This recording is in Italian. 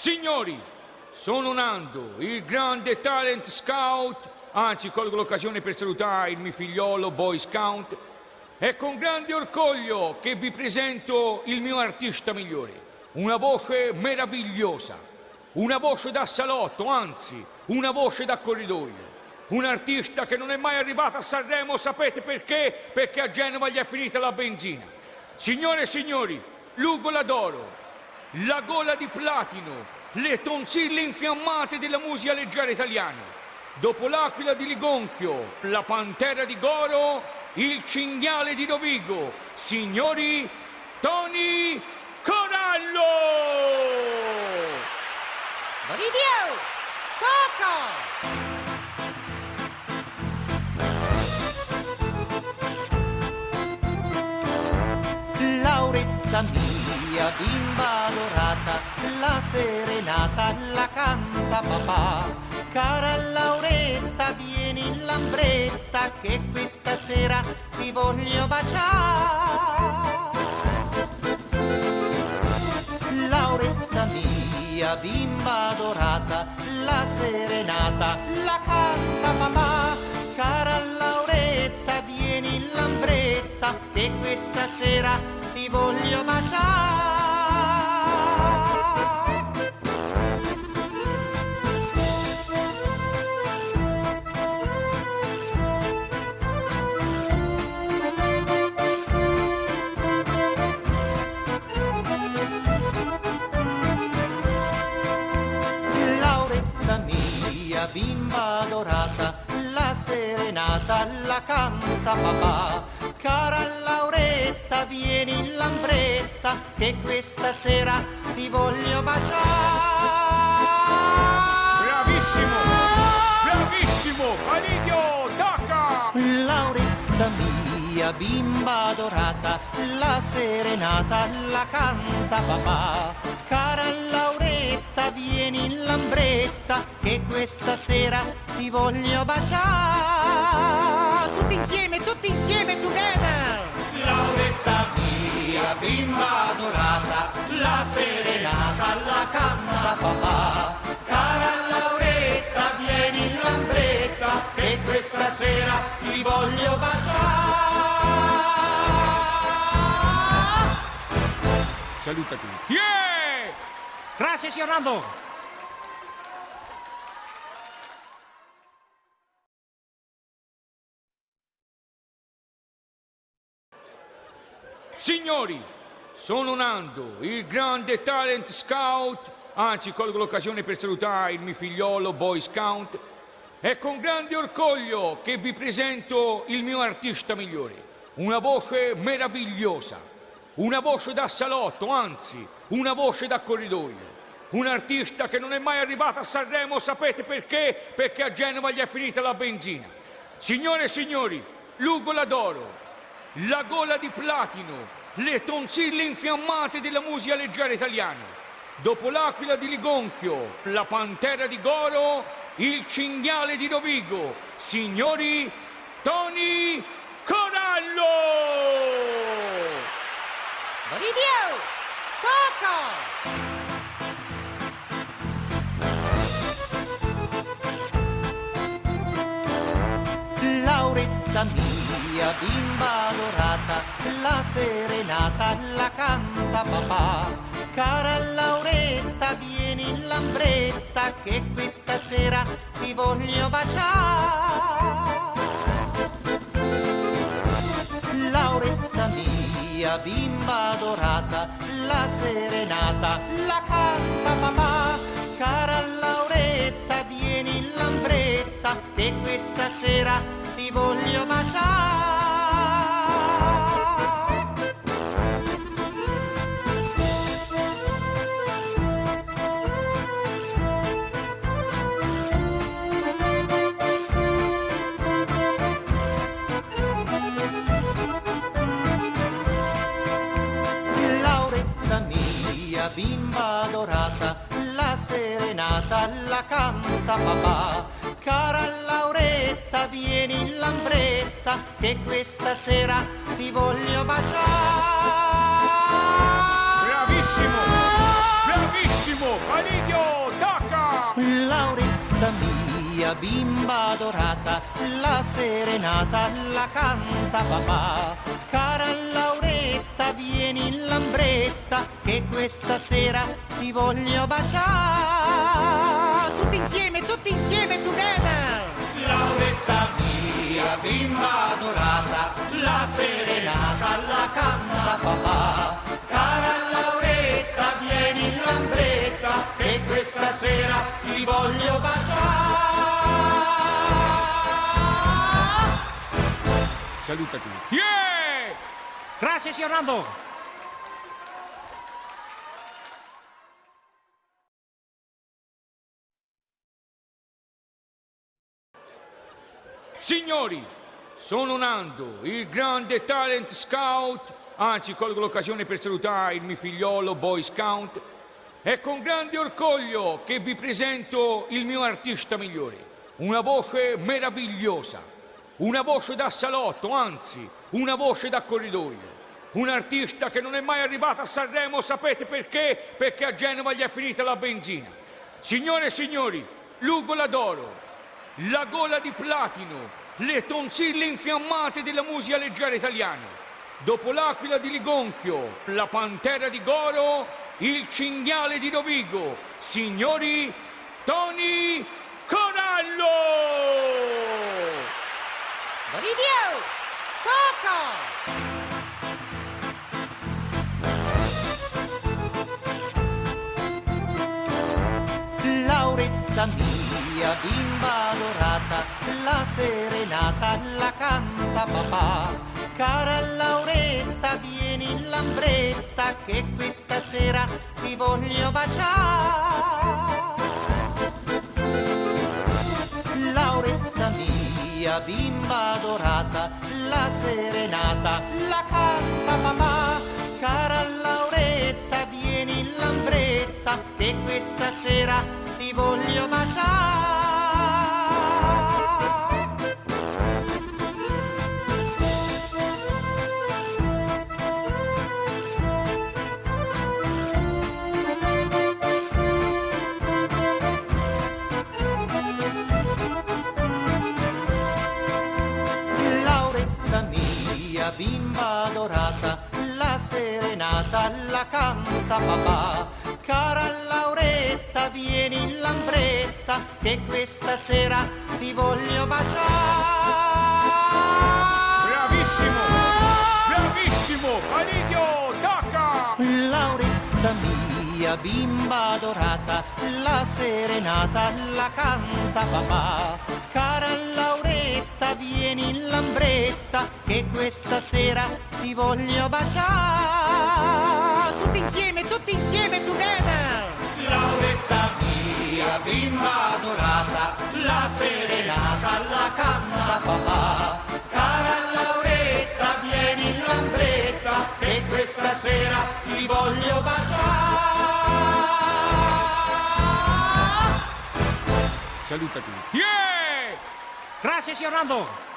Signori, sono Nando, il grande talent scout, anzi colgo l'occasione per salutare il mio figliolo Boy Scout. È con grande orgoglio che vi presento il mio artista migliore, una voce meravigliosa, una voce da salotto, anzi, una voce da corridoio. Un artista che non è mai arrivato a Sanremo, sapete perché? Perché a Genova gli è finita la benzina. Signore e signori, l'ugola d'oro, la gola di platino, le tonsille infiammate della musica leggera italiana. Dopo l'aquila di Ligonchio, la pantera di Goro, il cinghiale di Rovigo. Signori, Tony Corallo! Video! Coco! Lauretta mia, bimba la serenata la canta papà. Cara Lauretta, vieni in lambretta che questa sera ti voglio baciare. Lauretta mia, bimba dorata, la serenata la canta papà. Cara Lauretta, vieni in lambretta che questa sera ti voglio baciare. Canta papà. Cara Lauretta, vieni in lambretta, che questa sera ti voglio baciare. Bravissimo! Bravissimo! Alidio, tacca! Lauretta mia, bimba dorata, la serenata la canta papà. Cara Lauretta, vieni in lambretta, che questa sera ti voglio baciare. Tutti insieme, tutti insieme, together! Lauretta mia, bimba dorata, la serenata la canta papà. Cara Lauretta, vieni in lambretta, che questa sera ti voglio baciare. Saluta tutti. Yeah! Grazie, signor Nando! Signori, sono Nando, il grande talent scout, anzi colgo l'occasione per salutare il mio figliolo Boy Scout. È con grande orgoglio che vi presento il mio artista migliore, una voce meravigliosa, una voce da salotto, anzi, una voce da corridoio. Un artista che non è mai arrivato a Sanremo, sapete perché? Perché a Genova gli è finita la benzina. Signore e signori, l'ugola d'oro, la gola di platino, le tonsille infiammate della musica leggera italiana. Dopo l'aquila di Ligonchio, la pantera di Goro, il cinghiale di Rovigo. Signori, Tony Corallo! Video! Coco! Lauretta mia, bimba dorata, la serenata la canta papà. Cara Lauretta, vieni in lambretta che questa sera ti voglio baciare. Lauretta mia, bimba dorata, la serenata la canta papà. Cara Lauretta, vieni in lambretta che questa sera ti voglio baciare. adorata, la serenata la canta papà. Cara Lauretta, vieni in lambretta, che questa sera ti voglio baciare. Bravissimo, bravissimo, Validio, tocca! Lauretta mia, bimba adorata, la serenata la canta papà. Cara Lauretta, vieni in lambretta, che questa sera ti voglio baciare. Tutti insieme, tutti insieme, together! Lauretta mia, bimba dorata, la serenata la canta papà. Cara Lauretta, vieni in lambretta, che questa sera ti voglio baciare. Saluta tutti. Yeah! Grazie, signor Nando! Signori, sono Nando, il grande talent scout, anzi colgo l'occasione per salutare il mio figliolo Boy Scout. È con grande orgoglio che vi presento il mio artista migliore, una voce meravigliosa, una voce da salotto, anzi, una voce da corridoio. Un artista che non è mai arrivato a Sanremo, sapete perché? Perché a Genova gli è finita la benzina. Signore e signori, l'ugola d'oro, la gola di platino, le tonsille infiammate della musica leggera italiana. Dopo l'aquila di Ligonchio, la pantera di Goro, il cinghiale di Rovigo. Signori, Tony Corallo! Boridio! Coco! Lauretta mia, bimba dorata, la serenata la canta papà. Cara Lauretta, vieni in lambretta, che questa sera ti voglio baciare. Lauretta mia, bimba dorata, la serenata la canta papà. Cara Lauretta, vieni in lambretta, che questa sera voglio baciare. Lauretta mia, bimba dorata, la serenata la canta papà. Cara Lauretta, vieni in lambretta, che questa sera ti voglio baciare. Bravissimo! Bravissimo! Alidio, tocca! Lauretta mia, bimba dorata, la serenata la canta papà. Cara Lauretta, vieni in lambretta, che questa sera ti voglio baciare. Tutti insieme, tutti insieme, together! Lauretta mia, bimba dorata, la serenata la canta papà. Cara Lauretta, vieni in lambretta, che questa sera ti voglio baciare. Saluta tutti. Yeah! Grazie, signor Nando!